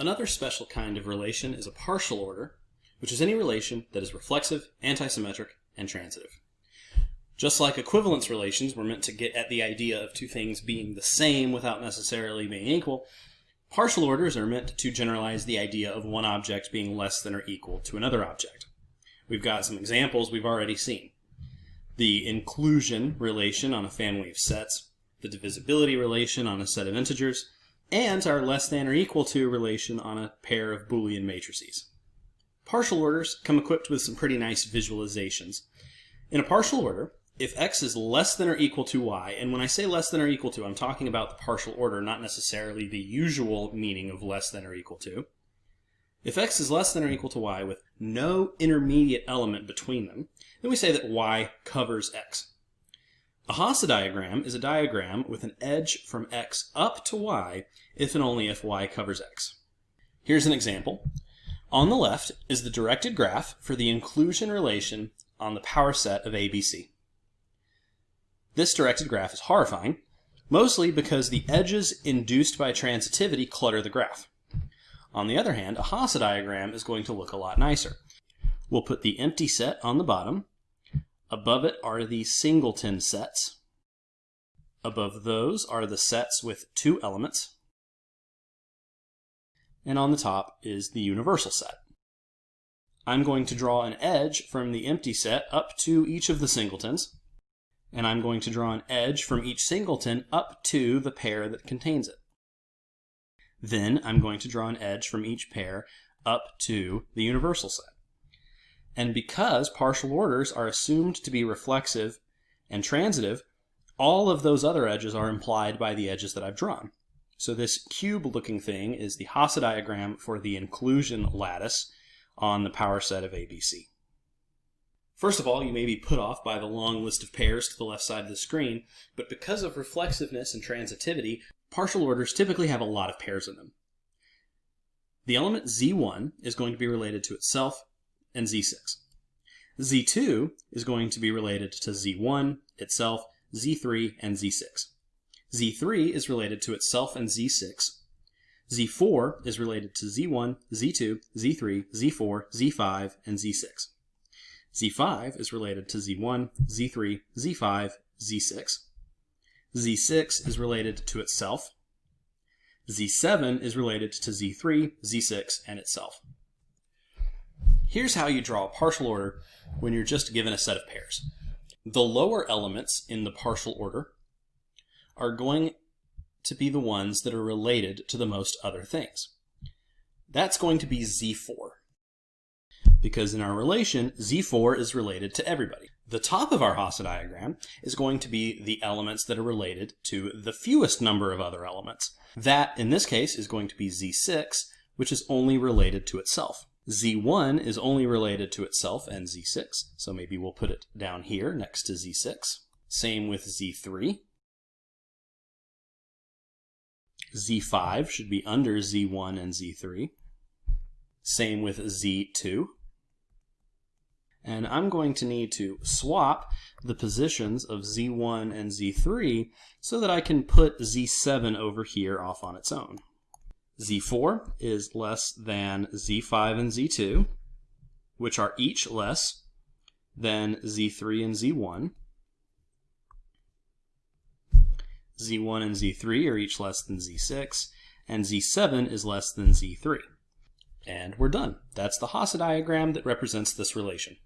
Another special kind of relation is a partial order, which is any relation that is reflexive, antisymmetric, and transitive. Just like equivalence relations were meant to get at the idea of two things being the same without necessarily being equal, partial orders are meant to generalize the idea of one object being less than or equal to another object. We've got some examples we've already seen. The inclusion relation on a family of sets, the divisibility relation on a set of integers, and our less than or equal to relation on a pair of Boolean matrices. Partial orders come equipped with some pretty nice visualizations. In a partial order, if x is less than or equal to y, and when I say less than or equal to, I'm talking about the partial order, not necessarily the usual meaning of less than or equal to. If x is less than or equal to y with no intermediate element between them, then we say that y covers x. A Hasse diagram is a diagram with an edge from x up to y if and only if y covers x. Here's an example. On the left is the directed graph for the inclusion relation on the power set of ABC. This directed graph is horrifying, mostly because the edges induced by transitivity clutter the graph. On the other hand, a Hasse diagram is going to look a lot nicer. We'll put the empty set on the bottom. Above it are the singleton sets. Above those are the sets with two elements. And on the top is the universal set. I'm going to draw an edge from the empty set up to each of the singletons and I'm going to draw an edge from each singleton up to the pair that contains it. Then I'm going to draw an edge from each pair up to the universal set. And because partial orders are assumed to be reflexive and transitive, all of those other edges are implied by the edges that I've drawn. So this cube-looking thing is the Hasse diagram for the inclusion lattice on the power set of ABC. First of all, you may be put off by the long list of pairs to the left side of the screen, but because of reflexiveness and transitivity, partial orders typically have a lot of pairs in them. The element z1 is going to be related to itself and z6. z2 is going to be related to z1, itself, z3, and z6. z3 is related to itself and z6. z4 is related to z1, z2, z3, z4, z5, and z6. Z5 is related to Z1, Z3, Z5, Z6. Z6 is related to itself. Z7 is related to Z3, Z6, and itself. Here's how you draw a partial order when you're just given a set of pairs. The lower elements in the partial order are going to be the ones that are related to the most other things. That's going to be Z4 because in our relation, Z4 is related to everybody. The top of our Hasse diagram is going to be the elements that are related to the fewest number of other elements. That, in this case, is going to be Z6, which is only related to itself. Z1 is only related to itself and Z6, so maybe we'll put it down here next to Z6. Same with Z3. Z5 should be under Z1 and Z3. Same with Z2 and I'm going to need to swap the positions of Z1 and Z3 so that I can put Z7 over here off on its own. Z4 is less than Z5 and Z2, which are each less than Z3 and Z1. Z1 and Z3 are each less than Z6, and Z7 is less than Z3. And we're done. That's the Hasse diagram that represents this relation.